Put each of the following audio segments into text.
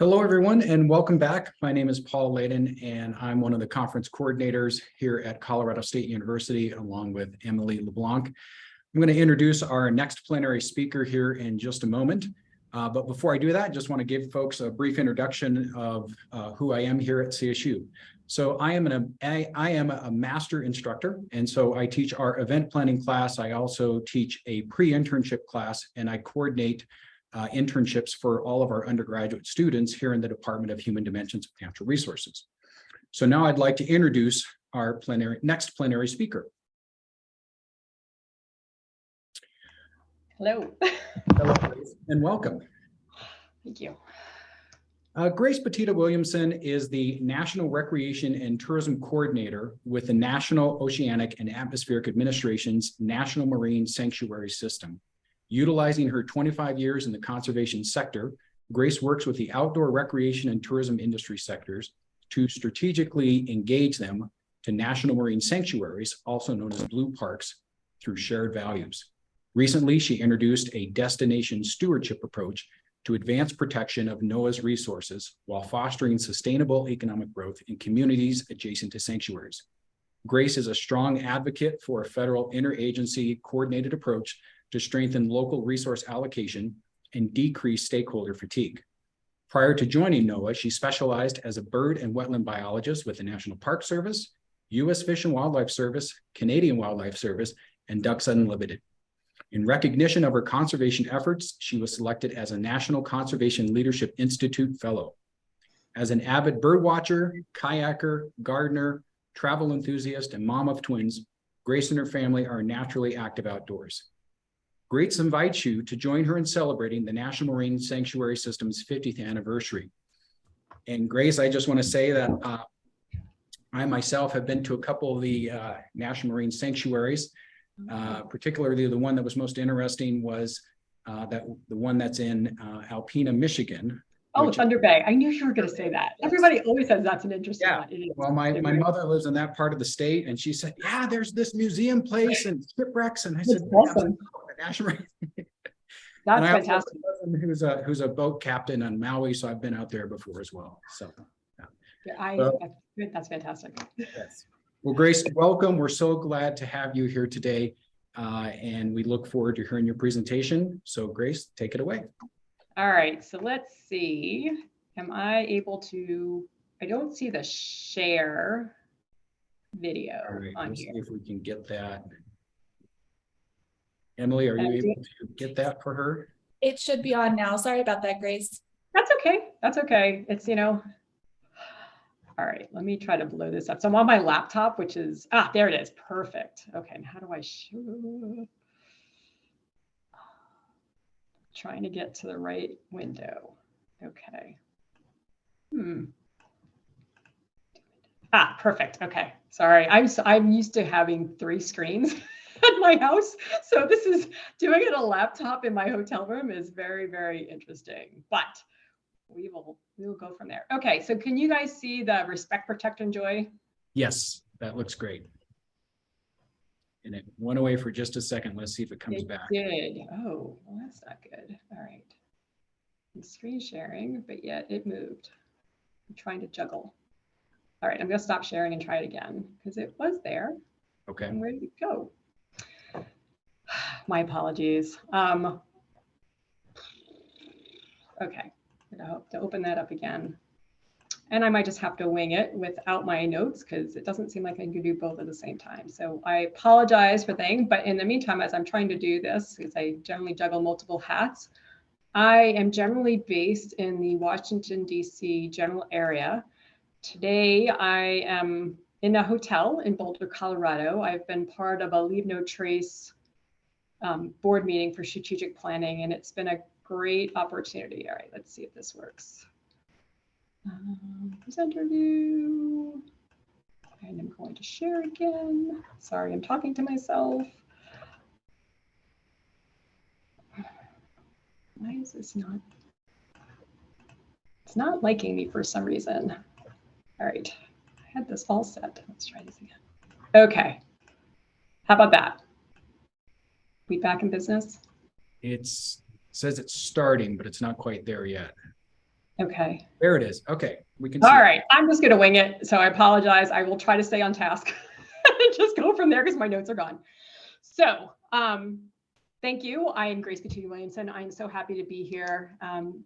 Hello, everyone, and welcome back. My name is Paul Layden, and I'm one of the conference coordinators here at Colorado State University, along with Emily LeBlanc. I'm going to introduce our next plenary speaker here in just a moment. Uh, but before I do that, I just want to give folks a brief introduction of uh, who I am here at CSU. So I am an I, I am a master instructor, and so I teach our event planning class. I also teach a pre-internship class, and I coordinate uh, internships for all of our undergraduate students here in the Department of Human Dimensions of Natural Resources. So now I'd like to introduce our plenary next plenary speaker. Hello. Hello, and welcome. Thank you. Uh, Grace Bottitta Williamson is the National Recreation and Tourism Coordinator with the National Oceanic and Atmospheric Administration's National Marine Sanctuary System. Utilizing her 25 years in the conservation sector, Grace works with the outdoor recreation and tourism industry sectors to strategically engage them to national marine sanctuaries, also known as blue parks, through shared values. Recently, she introduced a destination stewardship approach to advance protection of NOAA's resources while fostering sustainable economic growth in communities adjacent to sanctuaries. Grace is a strong advocate for a federal interagency coordinated approach to strengthen local resource allocation and decrease stakeholder fatigue. Prior to joining NOAA, she specialized as a bird and wetland biologist with the National Park Service, U.S. Fish and Wildlife Service, Canadian Wildlife Service, and Ducks Unlimited. In recognition of her conservation efforts, she was selected as a National Conservation Leadership Institute Fellow. As an avid birdwatcher, kayaker, gardener, travel enthusiast, and mom of twins, Grace and her family are naturally active outdoors. Grace invites you to join her in celebrating the National Marine Sanctuary System's 50th anniversary. And Grace, I just want to say that uh, I myself have been to a couple of the uh, National Marine Sanctuaries. Uh, particularly the one that was most interesting was uh, that the one that's in uh, Alpena, Michigan. Oh, Thunder Bay. I knew you were going to say that. Everybody always says that's an interesting Yeah. one. Well, my, my mother lives in that part of the state and she said, yeah, there's this museum place and shipwrecks. And I said, awesome. "Yeah, National Marine That's And I also have fantastic. Who's a, who's a boat captain on Maui, so I've been out there before as well, so. Yeah, I, Well- that's fantastic. yes. Well, Grace, welcome. We're so glad to have you here today. Uh, and we look forward to hearing your presentation. So Grace, take it away. All right, so let's see. Am I able to, I don't see the share video right, on let's see here. if we can get that. Emily, are you able to get that for her? It should be on now. Sorry about that, Grace. That's okay. That's okay. It's, you know. All right, let me try to blow this up. So I'm on my laptop, which is, ah, there it is. Perfect. Okay, and how do I show? Trying to get to the right window. Okay. Hmm. Ah, perfect. Okay. Sorry. I'm s- I'm used to having three screens at my house. So this is doing it on a laptop in my hotel room is very, very interesting. But we will we will go from there. Okay, so can you guys see the respect, protect, enjoy? Yes, that looks great. And it went away for just a second. Let's see if it comes It back. did. Oh, well, that's not good. All right. I'm screen sharing, but yet it moved. I'm trying to juggle. All right, I'm gonna stop sharing and try it again because it was there. Okay, And where did it go? My apologies. Um, okay, I'm hope to open that up again. And I might just have to wing it without my notes because it doesn't seem like I can do both at the same time. So I apologize for things, but in the meantime, as I'm trying to do this, because I generally juggle multiple hats, I am generally based in the Washington DC general area. Today, I am in a hotel in Boulder, Colorado. I've been part of a Leave No Trace um, board meeting for strategic planning, and it's been a great opportunity. All right, let's see if this works. Um, presenter view. And I'm going to share again. Sorry, I'm talking to myself. Why is this not? It's not liking me for some reason. All right, I had this all set. Let's try this again. Okay. How about that? We back in business? it's, says it's starting, but it's not quite there yet. Okay. There it is. Okay, we can. All it. I'm just going to wing it. So I apologize. I will try to stay on task and just go from there because my notes are gone. So um, thank you. I am Grace Bottitta Williamson. I am so happy to be here. Um,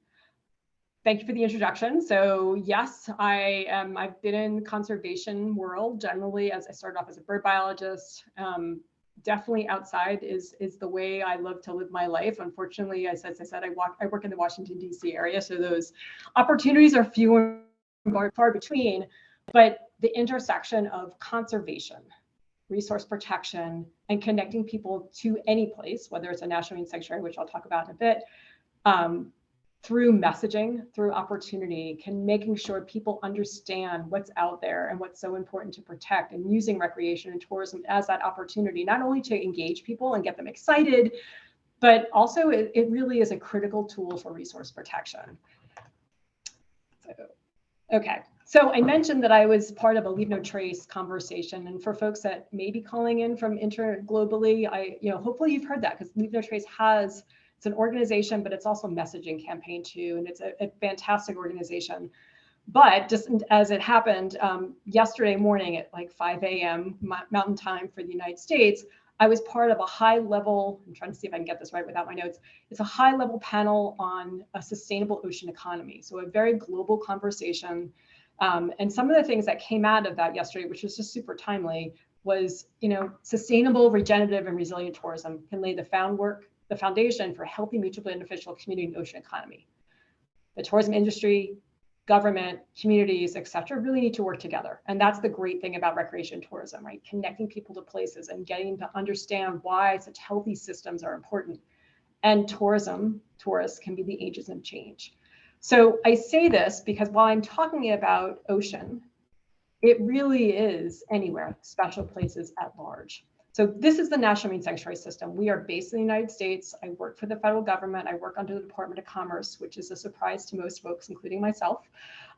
thank you for the introduction. So yes, I am, I've been in conservation world generally as I started off as a bird biologist. Um, definitely outside is is the way I love to live my life. Unfortunately, as, as I said, I walk I work in the Washington D.C. area, so those opportunities are few and far between. But the intersection of conservation, resource protection, and connecting people to any place, whether it's a national marine sanctuary, which I'll talk about in a bit, um, through messaging, through opportunity, can making sure people understand what's out there and what's so important to protect and using recreation and tourism as that opportunity, not only to engage people and get them excited, but also it, it really is a critical tool for resource protection. So, okay. So I mentioned that I was part of a Leave No Trace conversation, and for folks that may be calling in from inter globally, I, you know, hopefully you've heard that because Leave No Trace has it's an organization, but it's also a messaging campaign too, and it's a, a fantastic organization. But just as it happened um, yesterday morning at like 5 a.m. Mountain Time for the United States, I was part of a high level, I'm trying to see if I can get this right without my notes. It's a high level panel on a sustainable ocean economy. So a very global conversation. Um, and some of the things that came out of that yesterday, which was just super timely, was, you know, sustainable, regenerative, and resilient tourism can lay the found work, the foundation for healthy, mutually beneficial community and ocean economy. The tourism industry, government, communities, et cetera, really need to work together. And that's the great thing about recreation tourism, right? Connecting people to places and getting to understand why such healthy systems are important. And tourism, tourists can be the agents of change. So I say this because while I'm talking about ocean, it really is anywhere, special places at large. So this is the National Marine Sanctuary System. We are based in the United States. I work for the federal government. I work under the Department of Commerce, which is a surprise to most folks, including myself.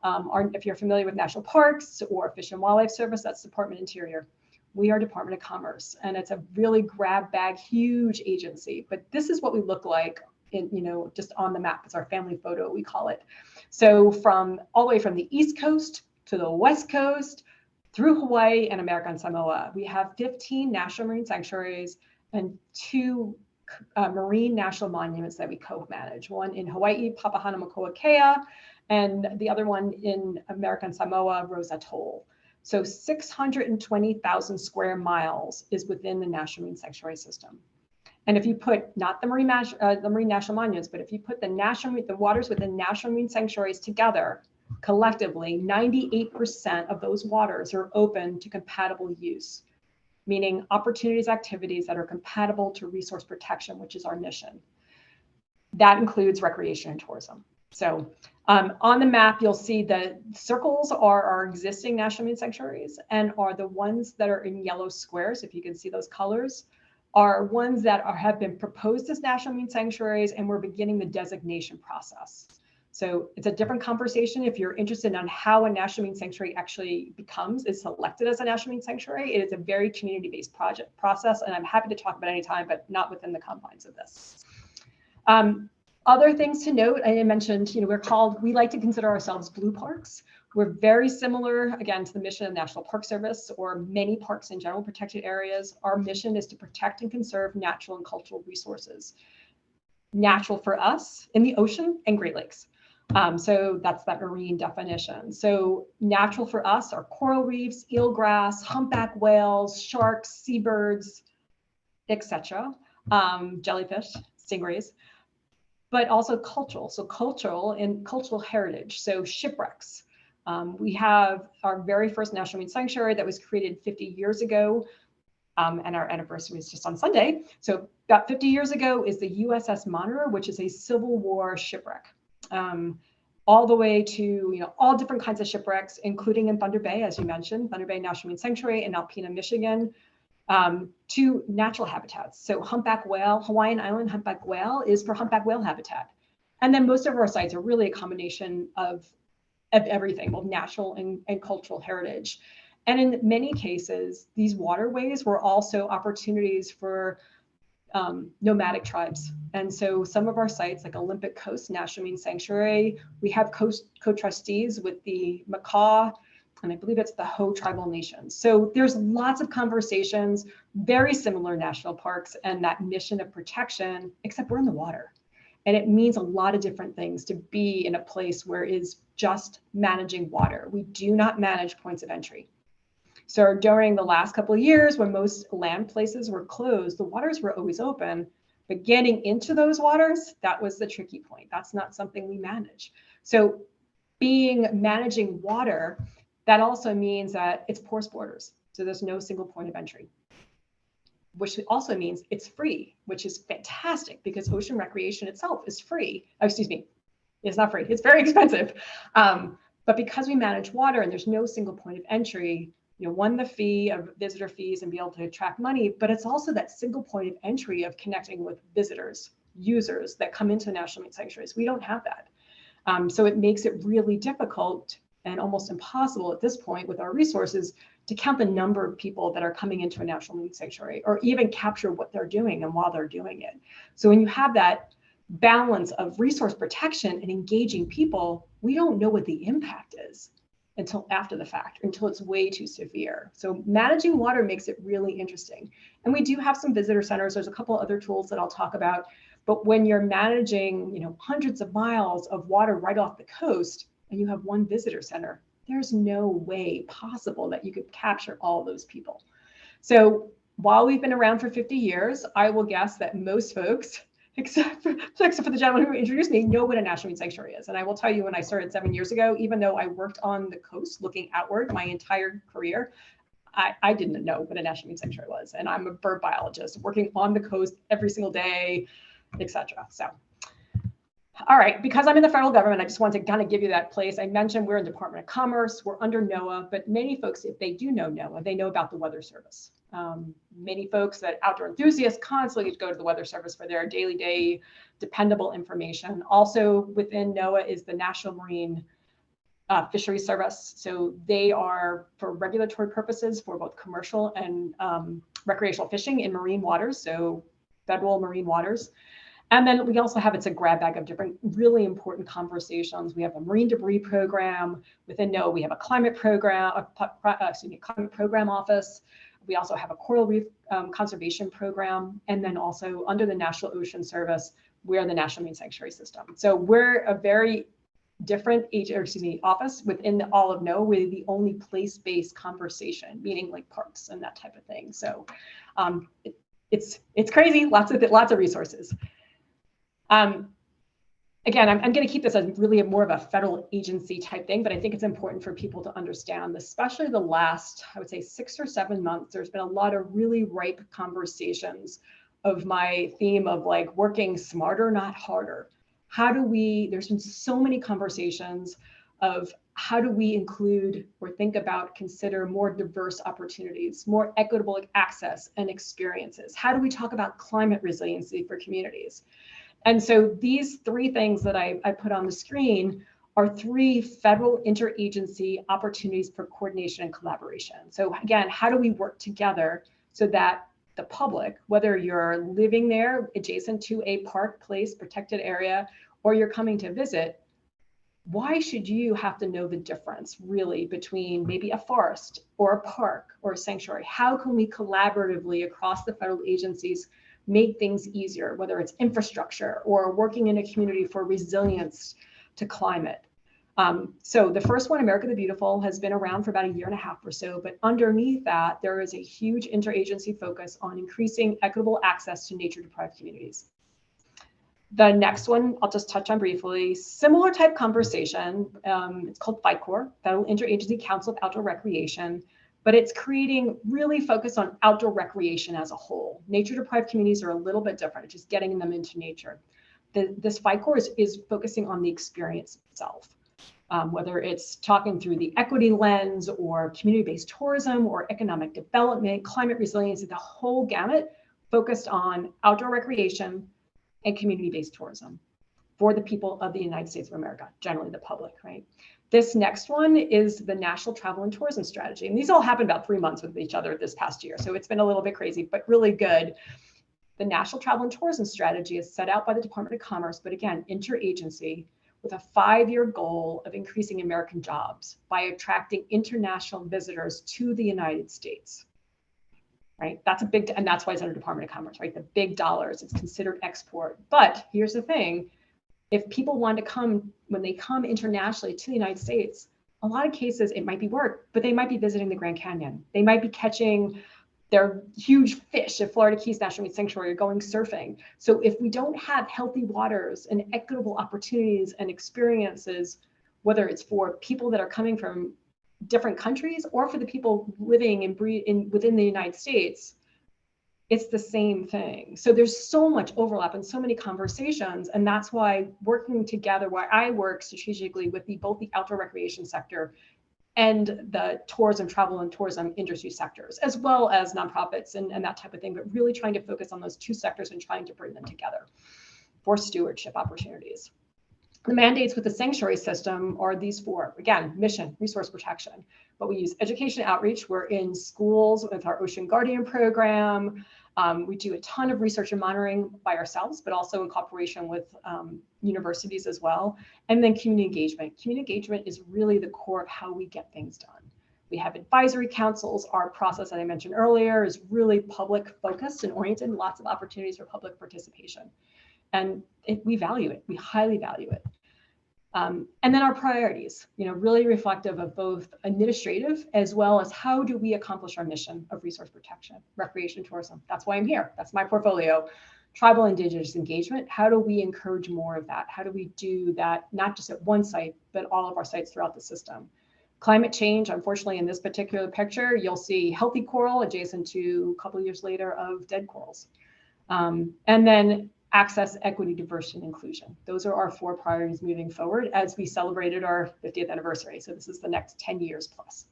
Um, or if you're familiar with national parks or Fish and Wildlife Service, that's Department Interior. We are Department of Commerce, and it's a really grab bag, huge agency. But this is what we look like in, you know, just on the map. It's our family photo, we call it. So from all the way from the East Coast to the West Coast, through Hawaii and American Samoa. We have 15 national marine sanctuaries and two uh, marine national monuments that we co-manage, one in Hawaii, Papahanaumokuakea, and the other one in American Samoa, Rose Atoll. So 620,000 square miles is within the National Marine Sanctuary System. And if you put not the marine, uh, the marine national monuments, but if you put the national the waters within national marine sanctuaries together, collectively, 98% of those waters are open to compatible use, meaning opportunities, activities that are compatible to resource protection, which is our mission. That includes recreation and tourism. So um, on the map, you'll see the circles are our existing national marine sanctuaries and are the ones that are in yellow squares, if you can see those colors, are ones that are, have been proposed as national marine sanctuaries and we're beginning the designation process. So it's a different conversation if you're interested on how a national marine sanctuary actually becomes, is selected as a national marine sanctuary. It is a very community-based project process, and I'm happy to talk about any time, but not within the confines of this. Um, other things to note, I mentioned, you know, we're called, we like to consider ourselves blue parks. We're very similar, again, to the mission of the National Park Service or many parks in general protected areas. Our mission is to protect and conserve natural and cultural resources. Natural for us in the ocean and Great Lakes. Um, so that's that marine definition. So natural for us are coral reefs, eelgrass, humpback whales, sharks, seabirds, etc. Um, jellyfish, stingrays, but also cultural. So cultural and cultural heritage. So shipwrecks. Um, we have our very first national marine sanctuary that was created 50 years ago. Um, and our anniversary is just on Sunday. So about 50 years ago is the USS Monitor, which is a Civil War shipwreck um, all the way to you know all different kinds of shipwrecks, including in Thunder Bay, as you mentioned, Thunder Bay National Marine Sanctuary in Alpena, Michigan, um, to natural habitats. So humpback whale, Hawaiian Island humpback whale is for humpback whale habitat. And then most of our sites are really a combination of, of everything, both natural and, and cultural heritage. And in many cases, these waterways were also opportunities for um, nomadic tribes. And so some of our sites like Olympic Coast National Marine Sanctuary, we have co-trustees with the Makah, and I believe it's the Hoh tribal nations. So there's lots of conversations, very similar national parks and that mission of protection, except we're in the water. And it means a lot of different things to be in a place where is just managing water. We do not manage points of entry. So during the last couple of years, when most land places were closed, the waters were always open, but getting into those waters, that was the tricky point. That's not something we manage. So being managing water, that also means that it's porous borders. So there's no single point of entry, which also means it's free, which is fantastic because ocean recreation itself is free. Oh, excuse me, it's not free. It's very expensive. Um, but because we manage water and there's no single point of entry, you know, one, the fee of visitor fees and be able to attract money, but it's also that single point of entry of connecting with visitors, users that come into national marine sanctuaries. We don't have that. Um, so it makes it really difficult and almost impossible at this point with our resources to count the number of people that are coming into a national marine sanctuary or even capture what they're doing and while they're doing it. So when you have that balance of resource protection and engaging people, we don't know what the impact is until after the fact, until it's way too severe. So managing water makes it really interesting. And we do have some visitor centers. There's a couple other tools that I'll talk about. But when you're managing, you know, hundreds of miles of water right off the coast and you have one visitor center, there's no way possible that you could capture all those people. So while we've been around for 50 years, I will guess that most folks except for, except for the gentleman who introduced me, know what a national marine sanctuary is. And I will tell you, when I started seven years ago, even though I worked on the coast looking outward my entire career, I, I didn't know what a national marine sanctuary was. And I'm a bird biologist working on the coast every single day, etc. So, all right, because I'm in the federal government, I just want to kind of give you that place. I mentioned we're in Department of Commerce, we're under NOAA, but many folks, if they do know NOAA, they know about the Weather Service. Um, many folks that outdoor enthusiasts constantly go to the Weather Service for their daily day dependable information. Also within NOAA is the National Marine uh, Fisheries Service. So they are for regulatory purposes for both commercial and um, recreational fishing in marine waters, so federal marine waters. And then we also have, it's a grab bag of different really important conversations. We have a marine debris program within NOAA. We have a climate program, a, uh, excuse me, climate program office. We also have a coral reef um, conservation program. And then also under the National Ocean Service, we're the National Marine Sanctuary System. So we're a very different age, or excuse me, office within the all of NOAA. We're the only place-based conversation, meaning like parks and that type of thing. So um, it, it's it's crazy, lots of lots of resources. Um, again, I'm, I'm going to keep this as really more of a federal agency type thing, but I think it's important for people to understand, especially the last, I would say six or seven months, there's been a lot of really ripe conversations of my theme of like working smarter, not harder. How do we, there's been so many conversations of how do we include or think about, consider more diverse opportunities, more equitable access and experiences? How do we talk about climate resiliency for communities? And so these three things that I, I put on the screen are three federal interagency opportunities for coordination and collaboration. So again, how do we work together so that the public, whether you're living there adjacent to a park, place, protected area, or you're coming to visit, why should you have to know the difference really between maybe a forest or a park or a sanctuary? How can we collaboratively across the federal agencies make things easier, whether it's infrastructure or working in a community for resilience to climate. Um, so the first one, America the Beautiful, has been around for about a year and a half or so, but underneath that, there is a huge interagency focus on increasing equitable access to nature deprived communities. The next one, I'll just touch on briefly, similar type conversation. Um, it's called FICOR, Federal Interagency Council of Outdoor Recreation but it's creating really focus on outdoor recreation as a whole. Nature deprived communities are a little bit different, it's just getting them into nature. The, this FICOR is, is focusing on the experience itself. Um, whether it's talking through the equity lens or community-based tourism or economic development, climate resilience, the whole gamut focused on outdoor recreation and community-based tourism for the people of the United States of America, generally the public, right? This next one is the National Travel and Tourism Strategy. And these all happened about three months with each other this past year. So it's been a little bit crazy, but really good. The National Travel and Tourism Strategy is set out by the Department of Commerce, but again, interagency with a five-year goal of increasing American jobs by attracting international visitors to the United States. Right, that's a big, and that's why it's under Department of Commerce, right? The big dollars, it's considered export. But here's the thing, if people want to come, when they come internationally to the United States, a lot of cases it might be work, but they might be visiting the Grand Canyon. They might be catching their huge fish at Florida Keys National Marine Sanctuary or going surfing. So if we don't have healthy waters and equitable opportunities and experiences, whether it's for people that are coming from different countries or for the people living in, in within the United States, it's the same thing. So there's so much overlap and so many conversations. And that's why working together, why I work strategically with the, both the outdoor recreation sector and the tourism, travel and tourism industry sectors, as well as nonprofits and, and that type of thing, but really trying to focus on those two sectors and trying to bring them together for stewardship opportunities. The mandates with the sanctuary system are these four. Again, mission, resource protection. But we use education outreach. We're in schools with our Ocean Guardian program. Um, we do a ton of research and monitoring by ourselves, but also in cooperation with um, universities as well. And then community engagement. Community engagement is really the core of how we get things done. We have advisory councils. Our process that I mentioned earlier is really public focused and oriented, lots of opportunities for public participation. And it, we value it, we highly value it. Um, and then our priorities, you know, really reflective of both administrative as well as how do we accomplish our mission of resource protection, recreation, tourism. That's why I'm here. That's my portfolio. Tribal indigenous engagement. How do we encourage more of that? How do we do that not just at one site, but all of our sites throughout the system? Climate change, unfortunately, in this particular picture, you'll see healthy coral adjacent to a couple years later of dead corals. Um, and then access, equity, diversity, and inclusion. Those are our four priorities moving forward as we celebrated our 50th anniversary. So this is the next 10 years plus.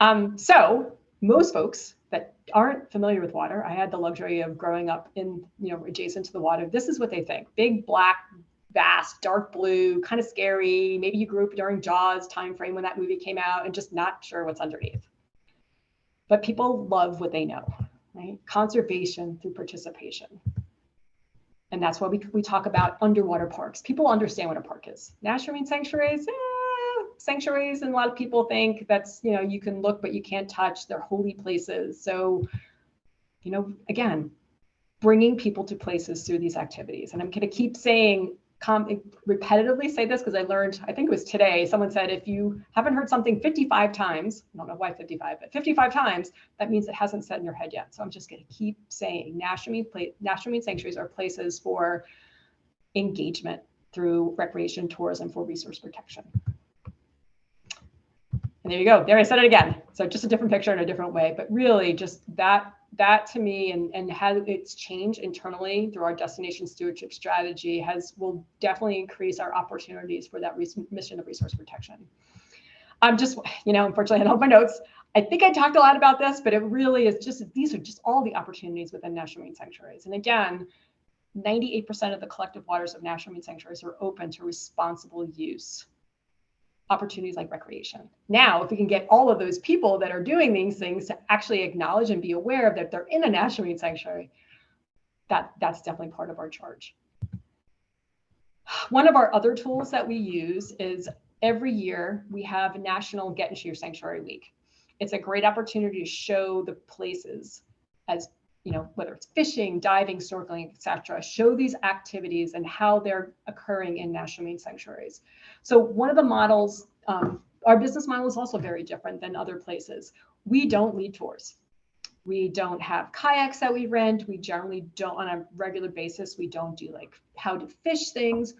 Um, so most folks that aren't familiar with water, I had the luxury of growing up in, you know, adjacent to the water. This is what they think. Big, black, vast, dark blue, kind of scary. Maybe you grew up during Jaws timeframe when that movie came out and just not sure what's underneath. But people love what they know, right? Conservation through participation. And that's why we, we talk about underwater parks. People understand what a park is. National Marine Sanctuaries, eh, sanctuaries, and a lot of people think that's, you know, you can look, but you can't touch. They're holy places. So, you know, again, bringing people to places through these activities. And I'm going to keep saying repetitively say this because I learned, I think it was today, someone said, if you haven't heard something 55 times, I don't know why 55, but 55 times, that means it hasn't set in your head yet. So I'm just going to keep saying national marine sanctuaries are places for engagement through recreation, tourism for resource protection. And there you go. There I said it again. So just a different picture in a different way, but really just that that to me and, and how it's changed internally through our destination stewardship strategy has will definitely increase our opportunities for that mission of resource protection. I'm just, you know, unfortunately I don't have my notes. I think I talked a lot about this, but it really is just, these are just all the opportunities within national marine sanctuaries. And again, 98% of the collective waters of national marine sanctuaries are open to responsible use opportunities like recreation. Now, if we can get all of those people that are doing these things to actually acknowledge and be aware of that they're in a national marine sanctuary, that, that's definitely part of our charge. One of our other tools that we use is every year we have National Get Into Your Sanctuary Week. It's a great opportunity to show the places as you know, whether it's fishing, diving, snorkeling, etc., show these activities and how they're occurring in national marine sanctuaries. So one of the models, um, our business model is also very different than other places. We don't lead tours. We don't have kayaks that we rent. We generally don't, on a regular basis, we don't do like how to fish things.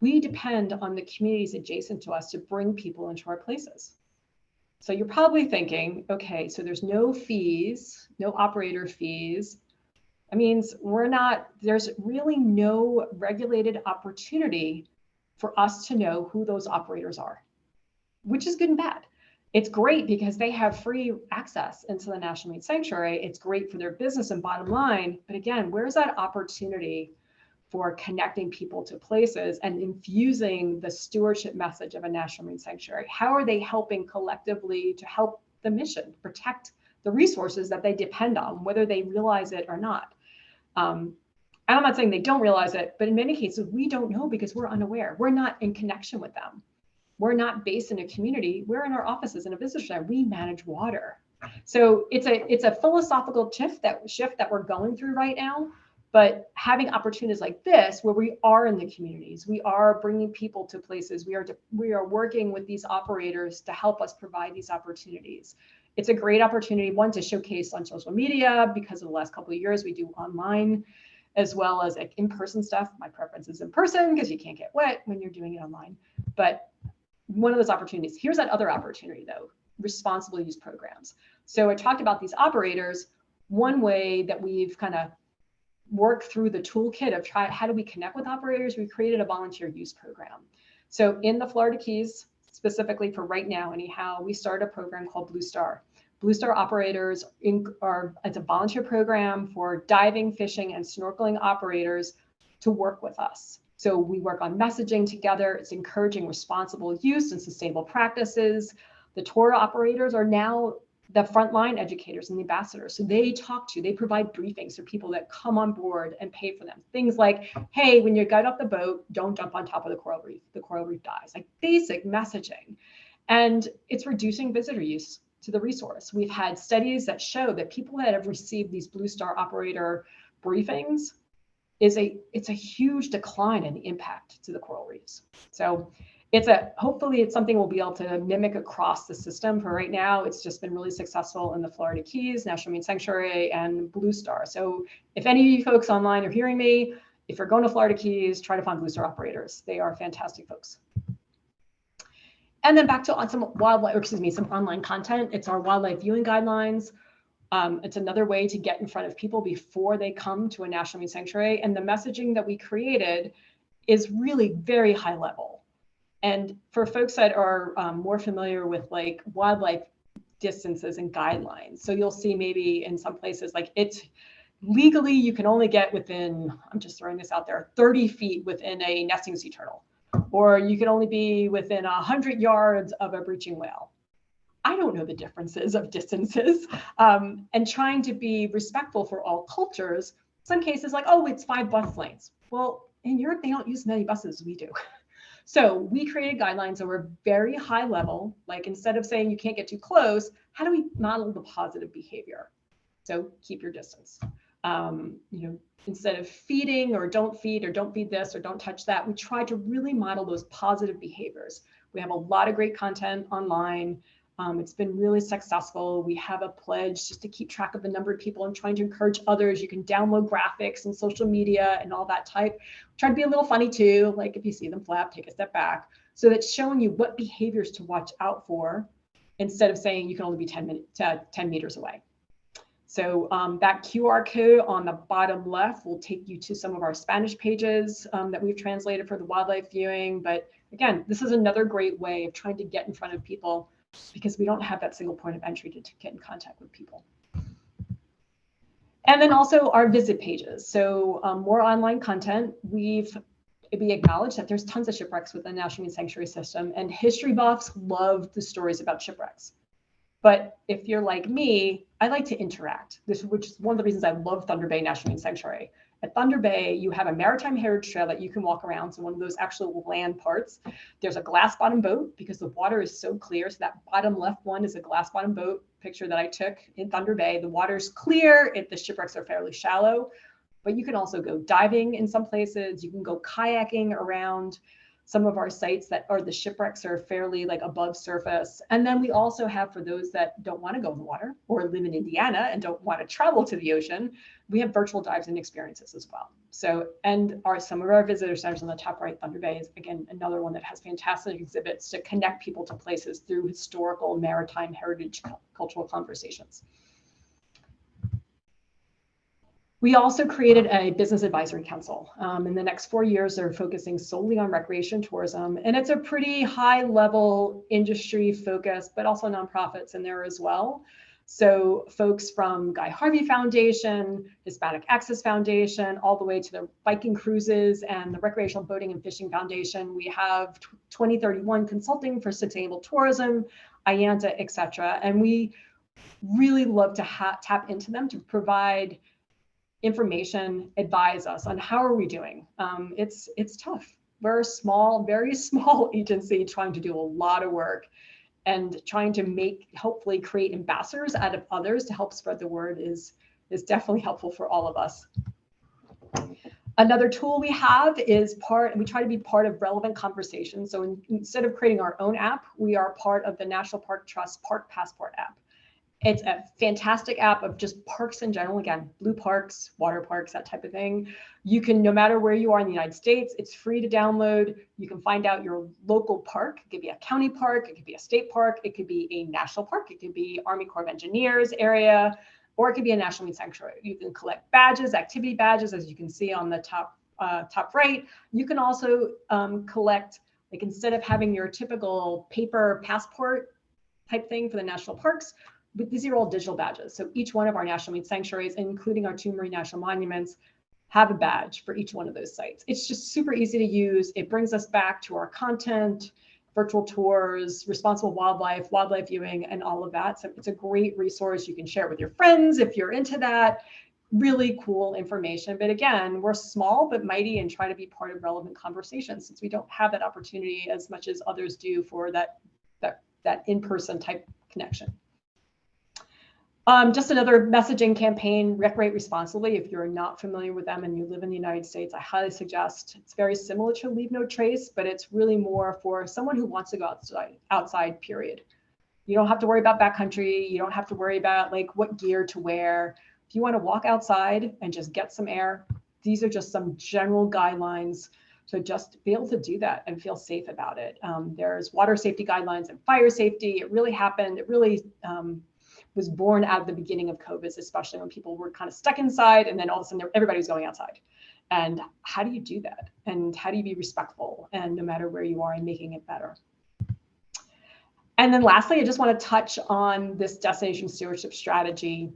We depend on the communities adjacent to us to bring people into our places. So you're probably thinking, okay, so there's no fees, no operator fees. That means we're not, there's really no regulated opportunity for us to know who those operators are, which is good and bad. It's great because they have free access into the National Marine Sanctuary. It's great for their business and bottom line. But again, where's that opportunity for connecting people to places and infusing the stewardship message of a national marine sanctuary. How are they helping collectively to help the mission, protect the resources that they depend on, whether they realize it or not? Um, and I'm not saying they don't realize it, but in many cases, we don't know because we're unaware. We're not in connection with them. We're not based in a community. We're in our offices in a business center. We manage water. So it's a it's a philosophical shift that shift that we're going through right now. But having opportunities like this, where we are in the communities, we are bringing people to places, we are we are working with these operators to help us provide these opportunities. It's a great opportunity, one to showcase on social media because of the last couple of years we do online as well as like in-person stuff. My preference is in person because you can't get wet when you're doing it online. But one of those opportunities. Here's that other opportunity though, responsible use programs. So I talked about these operators. One way that we've kind of worked through the toolkit of try how do we connect with operators, we created a volunteer use program. So in the Florida Keys, specifically for right now anyhow, we started a program called Blue Star. Blue Star operators in, are it's a volunteer program for diving, fishing, and snorkeling operators to work with us. So we work on messaging together. It's encouraging responsible use and sustainable practices. The tour operators are now the frontline educators and the ambassadors. So they talk to, they provide briefings for people that come on board and pay for them. Things like, hey, when you get off the boat, don't jump on top of the coral reef. The coral reef dies. Like basic messaging. And it's reducing visitor use to the resource. We've had studies that show that people that have received these Blue Star operator briefings is a it's a huge decline in the impact to the coral reefs. So it's a hopefully it's something we'll be able to mimic across the system. For right now, it's just been really successful in the Florida Keys, National Marine Sanctuary, and Blue Star. So if any of you folks online are hearing me, if you're going to Florida Keys, try to find Blue Star operators. They are fantastic folks. And then back to on some wildlife, or excuse me, some online content. It's our wildlife viewing guidelines. Um, it's another way to get in front of people before they come to a national marine sanctuary. And the messaging that we created is really very high level. And for folks that are um, more familiar with like wildlife distances and guidelines, so you'll see maybe in some places like it's legally you can only get within, I'm just throwing this out there, 30 feet within a nesting sea turtle or you can only be within 100 yards of a breaching whale. I don't know the differences of distances um, and trying to be respectful for all cultures. Some cases like, oh, it's five bus lanes. Well, in Europe, they don't use many buses we do. So we created guidelines that were very high level, like instead of saying you can't get too close, how do we model the positive behavior? So keep your distance. Um, you know, instead of feeding or don't feed or don't feed this or don't touch that, we try to really model those positive behaviors. We have a lot of great content online. Um, it's been really successful. We have a pledge just to keep track of the number of people and trying to encourage others. You can download graphics and social media and all that type. Try to be a little funny too, like if you see them flap, take a step back. So that's showing you what behaviors to watch out for instead of saying you can only be 10, minutes, uh, 10 meters away. So um, that QR code on the bottom left will take you to some of our Spanish pages um, that we've translated for the wildlife viewing. But again, this is another great way of trying to get in front of people because we don't have that single point of entry to, to get in contact with people. And then also our visit pages. So um, more online content. We've we acknowledge that there's tons of shipwrecks within the National Marine Sanctuary System, and history buffs love the stories about shipwrecks. But if you're like me, I like to interact. This, which is one of the reasons I love Thunder Bay National Marine Sanctuary. At Thunder Bay, you have a maritime heritage trail that you can walk around. So one of those actual land parts. There's a glass bottom boat because the water is so clear. So that bottom left one is a glass bottom boat picture that I took in Thunder Bay. The water's clear. If the shipwrecks are fairly shallow, but you can also go diving in some places. You can go kayaking around some of our sites that are the shipwrecks are fairly like above surface. And then we also have for those that don't want to go in the water or live in Indiana and don't want to travel to the ocean, we have virtual dives and experiences as well. So, and our some of our visitor centers on the top right, Thunder Bay is again another one that has fantastic exhibits to connect people to places through historical maritime heritage cultural conversations. We also created a business advisory council. Um, in the next four years, they're focusing solely on recreation tourism. And it's a pretty high level industry focus, but also nonprofits in there as well. So folks from Guy Harvey Foundation, Hispanic Access Foundation, all the way to the Viking Cruises and the Recreational Boating and Fishing Foundation. We have 2031 Consulting for Sustainable Tourism, IANTA, et cetera. And we really love to tap into them to provide information, advise us on how are we doing. Um, it's it's tough. We're a small, very small agency trying to do a lot of work and trying to make hopefully create ambassadors out of others to help spread the word is is definitely helpful for all of us. Another tool we have is part, we try to be part of relevant conversations. So in, instead of creating our own app, we are part of the National Park Trust Park Passport app. It's a fantastic app of just parks in general. Again, blue parks, water parks, that type of thing. You can, no matter where you are in the United States, it's free to download. You can find out your local park. It could be a county park, it could be a state park, it could be a national park, it could be Army Corps of Engineers area, or it could be a national marine sanctuary. You can collect badges, activity badges, as you can see on the top uh, top right. You can also um, collect, like instead of having your typical paper passport type thing for the national parks, these are all digital badges. So each one of our national marine sanctuaries, including our two marine national monuments, have a badge for each one of those sites. It's just super easy to use. It brings us back to our content, virtual tours, responsible wildlife, wildlife viewing, and all of that. So it's a great resource. You can share it with your friends if you're into that. Really cool information. But again, we're small but mighty and try to be part of relevant conversations since we don't have that opportunity as much as others do for that, that, that in-person type connection. Um, just another messaging campaign, Recreate Responsibly. If you're not familiar with them and you live in the United States, I highly suggest. It's very similar to Leave No Trace, but it's really more for someone who wants to go outside, outside period. You don't have to worry about backcountry. You don't have to worry about like what gear to wear. If you want to walk outside and just get some air, these are just some general guidelines so just be able to do that and feel safe about it. Um, there's water safety guidelines and fire safety. It really happened. It really um, was born out of the beginning of COVID, especially when people were kind of stuck inside and then all of a sudden everybody was going outside. And how do you do that? And how do you be respectful and no matter where you are and making it better? And then lastly, I just want to touch on this destination stewardship strategy,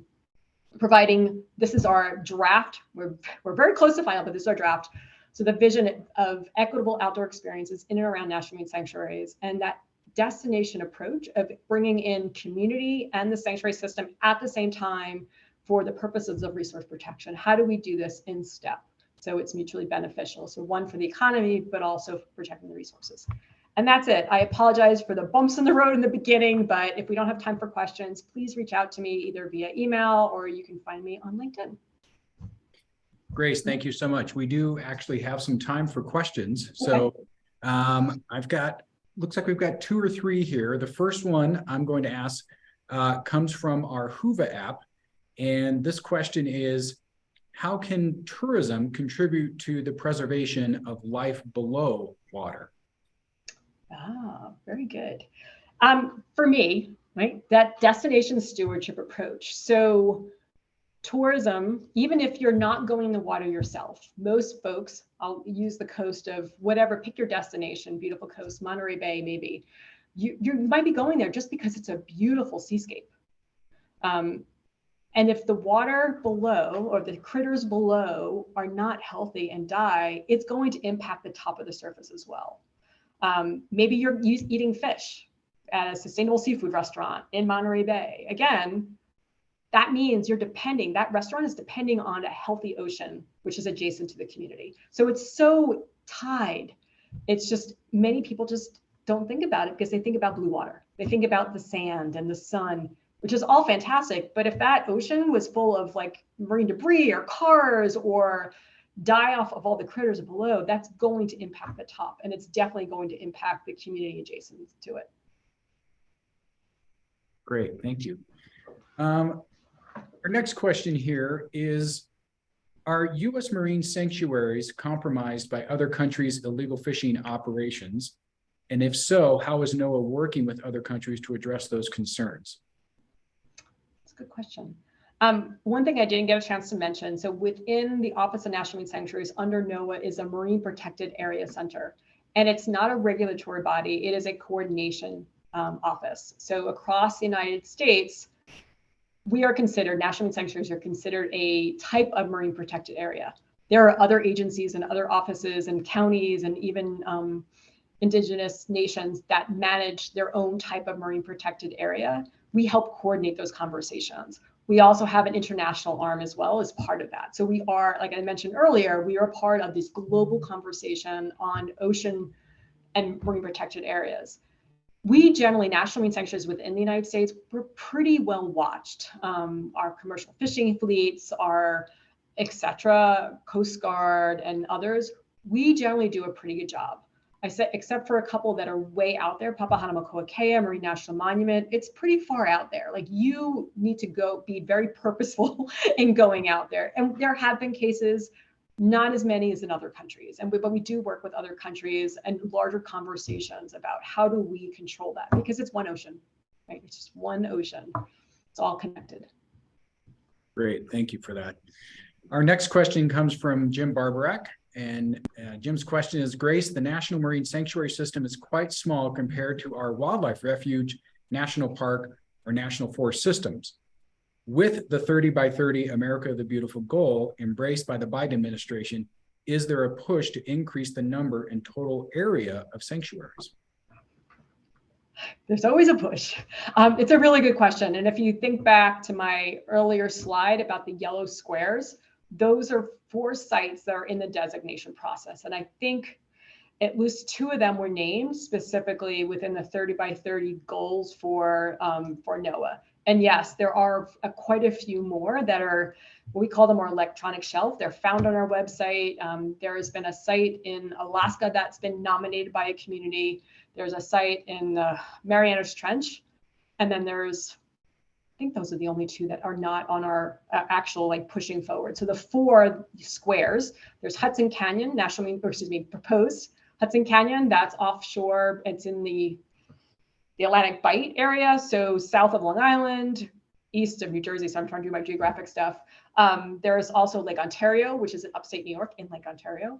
providing this is our draft. We're, we're very close to final, but this is our draft. So the vision of equitable outdoor experiences in and around national marine sanctuaries and that destination approach of bringing in community and the sanctuary system at the same time for the purposes of resource protection. How do we do this in step? So it's mutually beneficial. So one for the economy, but also for protecting the resources. And that's it. I apologize for the bumps in the road in the beginning, but if we don't have time for questions, please reach out to me either via email or you can find me on LinkedIn. Grace, thank you so much. We do actually have some time for questions. So um, I've got looks like we've got two or three here. The first one I'm going to ask uh, comes from our Whova app. And this question is, how can tourism contribute to the preservation of life below water? Ah, very good. Um, for me, right, that destination stewardship approach. So tourism, even if you're not going in the water yourself, most folks, I'll use the coast of whatever, pick your destination, beautiful coast, Monterey Bay, maybe. You, you might be going there just because it's a beautiful seascape. Um, and if the water below or the critters below are not healthy and die, it's going to impact the top of the surface as well. Um, maybe you're eating fish at a sustainable seafood restaurant in Monterey Bay. Again, that means you're depending, that restaurant is depending on a healthy ocean, which is adjacent to the community. So it's so tied. It's just many people just don't think about it because they think about blue water. They think about the sand and the sun, which is all fantastic. But if that ocean was full of like marine debris or cars or die off of all the critters below, that's going to impact the top. And it's definitely going to impact the community adjacent to it. Great, thank you. Um, our next question here is, are U.S. marine sanctuaries compromised by other countries' illegal fishing operations? And if so, how is NOAA working with other countries to address those concerns? That's a good question. Um, one thing I didn't get a chance to mention, so within the Office of National Marine Sanctuaries under NOAA is a Marine Protected Area Center. And it's not a regulatory body, it is a coordination um, office. So across the United States, we are considered, national sanctuaries are considered a type of marine protected area. There are other agencies and other offices and counties and even um, indigenous nations that manage their own type of marine protected area. We help coordinate those conversations. We also have an international arm as well as part of that. So we are, like I mentioned earlier, we are part of this global conversation on ocean and marine protected areas. We generally, national marine sanctuaries within the United States, we're pretty well watched. Um, our commercial fishing fleets, our et cetera, Coast Guard and others, we generally do a pretty good job. I said, except for a couple that are way out there, Papahanaumokuakea Marine National Monument, it's pretty far out there. Like you need to go be very purposeful in going out there. And there have been cases, not as many as in other countries. And we, but we do work with other countries and larger conversations about how do we control that because it's one ocean, right? It's just one ocean. It's all connected. Great, thank you for that. Our next question comes from Jim Barbarak. And uh, Jim's question is, Grace, the National Marine Sanctuary System is quite small compared to our wildlife refuge, national park, or national forest systems. With the 30 by 30 America the Beautiful goal embraced by the Biden administration, is there a push to increase the number and total area of sanctuaries? There's always a push. Um, it's a really good question. And if you think back to my earlier slide about the yellow squares, those are four sites that are in the designation process. And I think at least two of them were named specifically within the 30 by 30 goals for, um, for NOAA. And yes, there are a, quite a few more that are, we call them our electronic shelf. They're found on our website. Um, there has been a site in Alaska that's been nominated by a community. There's a site in the Marianas Trench. And then there's I think those are the only two that are not on our uh, actual like pushing forward. So the four squares, there's Hudson Canyon, national, excuse me, proposed Hudson Canyon, that's offshore. It's in the, the Atlantic Bight area. So south of Long Island, east of New Jersey. So I'm trying to do my geographic stuff. Um, there's also Lake Ontario, which is in upstate New York in Lake Ontario.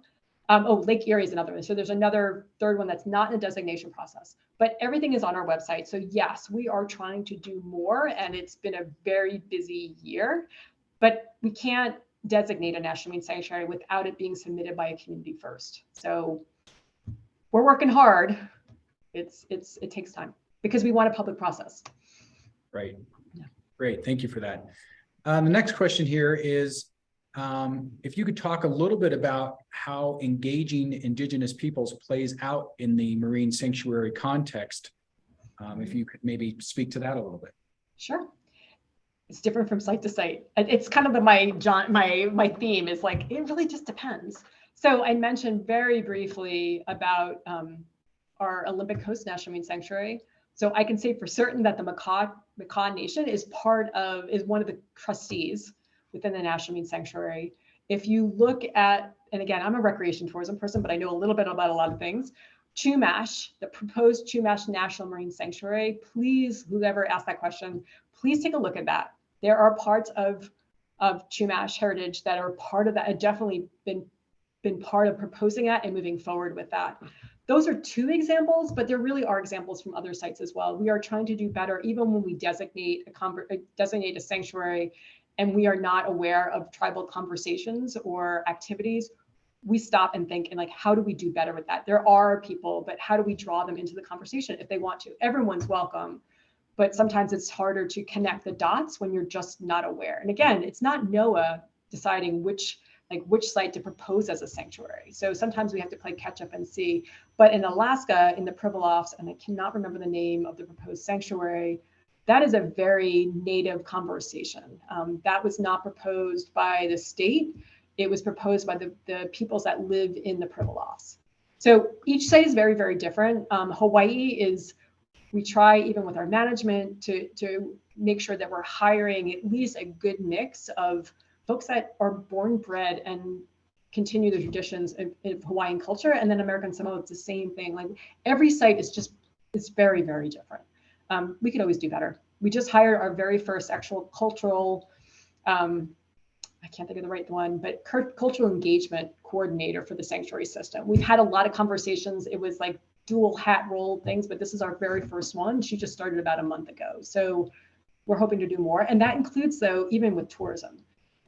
Um, oh, Lake Erie is another one. So there's another third one that's not in the designation process, but everything is on our website. So yes, we are trying to do more and it's been a very busy year, but we can't designate a national marine sanctuary without it being submitted by a community first. So we're working hard. It's, it's, it takes time because we want a public process. Right. Yeah. Great, thank you for that. Um, the next question here is, um, if you could talk a little bit about how engaging indigenous peoples plays out in the marine sanctuary context. Um, if you could maybe speak to that a little bit. Sure. It's different from site to site. It's kind of the, my John, my my theme is like it really just depends. So I mentioned very briefly about um, our Olympic Coast National Marine Sanctuary. So I can say for certain that the Makah, Makah Nation is part of, is one of the trustees within the National Marine Sanctuary. If you look at, and again, I'm a recreation tourism person, but I know a little bit about a lot of things. Chumash, the proposed Chumash National Marine Sanctuary, please, whoever asked that question, please take a look at that. There are parts of, of Chumash heritage that are part of that, have definitely been, been part of proposing that and moving forward with that. Those are two examples, but there really are examples from other sites as well. We are trying to do better, even when we designate a, uh, designate a sanctuary and we are not aware of tribal conversations or activities, we stop and think and like, how do we do better with that? There are people, but how do we draw them into the conversation if they want to? Everyone's welcome, but sometimes it's harder to connect the dots when you're just not aware. And again, it's not NOAA deciding which like which site to propose as a sanctuary. So sometimes we have to play catch up and see. But in Alaska, in the Pribilofs, and I cannot remember the name of the proposed sanctuary, that is a very native conversation. Um, that was not proposed by the state. It was proposed by the, the peoples that live in the Pribilofs. So each site is very, very different. Um, Hawaii is, we try even with our management to, to make sure that we're hiring at least a good mix of folks that are born bred and continue the traditions of, of Hawaiian culture. And then American Samoa, it's the same thing. Like every site is just, it's very, very different um, we could always do better. We just hired our very first actual cultural, um, I can't think of the right one, but cultural engagement coordinator for the sanctuary system. We've had a lot of conversations. It was like dual hat role things, but this is our very first one. She just started about a month ago. So we're hoping to do more. And that includes though, even with tourism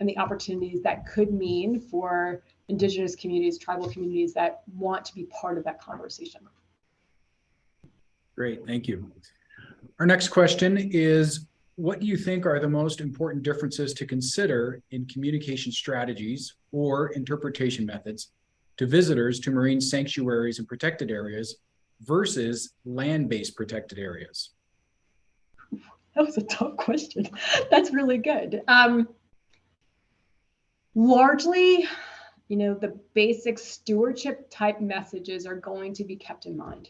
and the opportunities that could mean for indigenous communities, tribal communities that want to be part of that conversation. Great, thank you. Our next question is, what do you think are the most important differences to consider in communication strategies or interpretation methods to visitors to marine sanctuaries and protected areas versus land-based protected areas? That was a tough question. That's really good. Um, largely, you know, the basic stewardship type messages are going to be kept in mind.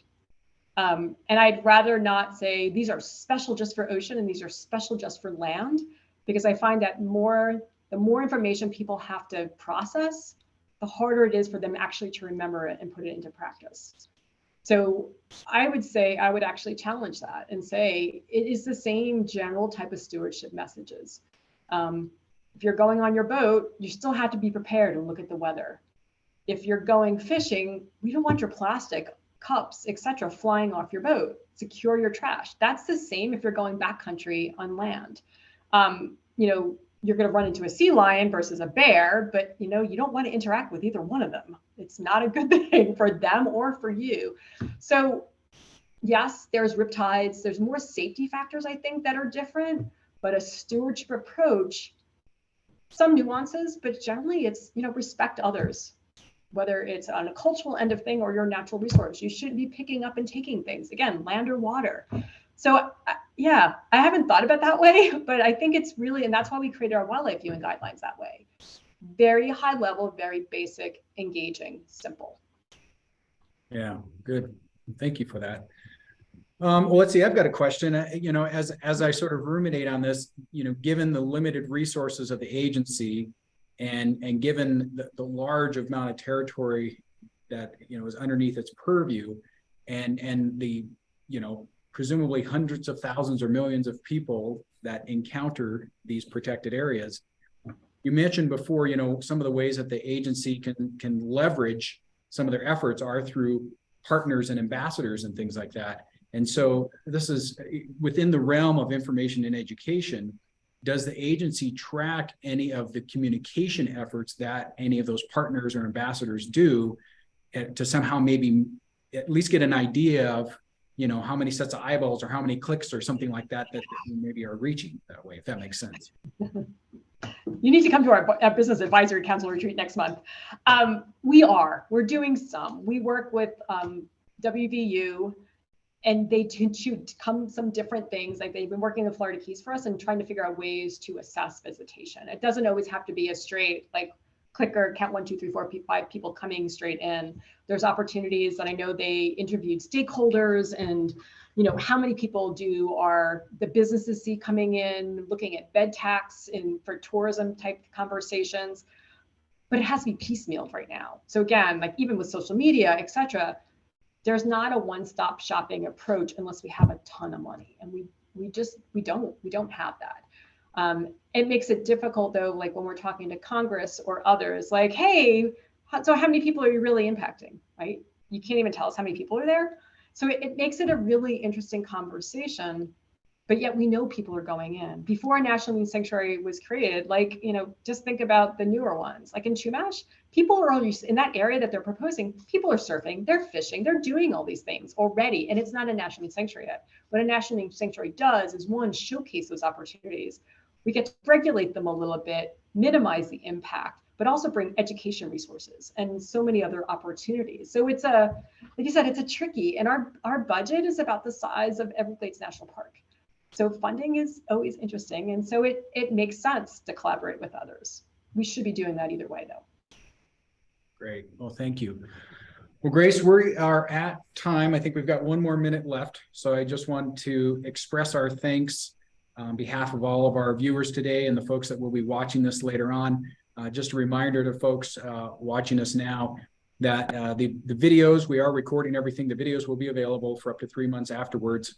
Um, and I'd rather not say these are special just for ocean and these are special just for land, because I find that more the more information people have to process, the harder it is for them actually to remember it and put it into practice. So I would say I would actually challenge that and say it is the same general type of stewardship messages. Um, if you're going on your boat, you still have to be prepared and look at the weather. If you're going fishing, we don't want your plastic cups, etc., flying off your boat. Secure your trash. That's the same if you're going backcountry on land. Um, you know, you're going to run into a sea lion versus a bear, but you know, you don't want to interact with either one of them. It's not a good thing for them or for you. So, yes, there's riptides, there's more safety factors I think that are different, but a stewardship approach some nuances, but generally it's, you know, respect others, whether it's on a cultural end of thing or your natural resource. You shouldn't be picking up and taking things again, land or water. So yeah, I haven't thought about that way, but I think it's really, and that's why we created our wildlife viewing guidelines that way. Very high level, very basic, engaging, simple. Yeah, good. Thank you for that. Um, well, let's see, I've got a question, uh, you know, as, as I sort of ruminate on this, you know, given the limited resources of the agency and, and given the, the large amount of territory that, you know, is underneath its purview and, and the, you know, presumably hundreds of thousands or millions of people that encounter these protected areas. You mentioned before, you know, some of the ways that the agency can, can leverage some of their efforts are through partners and ambassadors and things like that. And so this is within the realm of information and education. Does the agency track any of the communication efforts that any of those partners or ambassadors do eh, to somehow maybe at least get an idea of, you know, how many sets of eyeballs or how many clicks or something like that that maybe are reaching that way, if that makes sense. you need to come to our, our, business advisory council retreat next month. Um, we are, we're doing some. We work with um, WVU and they to come some different things like they've been working the florida keys for us and trying to figure out ways to assess visitation. It doesn't always have to be a straight like clicker count one two three four five people coming straight in. There's opportunities that i know they interviewed stakeholders and you know how many people do are the businesses see coming in looking at bed tax in for tourism type conversations. But it has to be piecemealed right now. So again like even with social media etc there's not a one-stop shopping approach unless we have a ton of money and we we just we don't we don't have that um, it makes it difficult though like when we're talking to congress or others like hey so how many people are you really impacting right you can't even tell us how many people are there so it, it makes it a really interesting conversation but yet we know people are going in. Before a national marine sanctuary was created, like, you know, just think about the newer ones. Like in Chumash, people are already in that area that they're proposing, people are surfing, they're fishing, they're doing all these things already. And it's not a national sanctuary yet. What a national sanctuary does is one, showcase those opportunities. We get to regulate them a little bit, minimize the impact, but also bring education resources and so many other opportunities. So it's a, like you said, it's a tricky, and our, our budget is about the size of Everglades National Park. So funding is always interesting. And so it, it makes sense to collaborate with others. We should be doing that either way though. Great. Well, thank you. Well, Grace, we are at time. I think we've got one more minute left. So I just want to express our thanks on behalf of all of our viewers today and the folks that will be watching this later on. Uh, just a reminder to folks uh, watching us now that uh, the, the videos, we are recording everything. The videos will be available for up to three months afterwards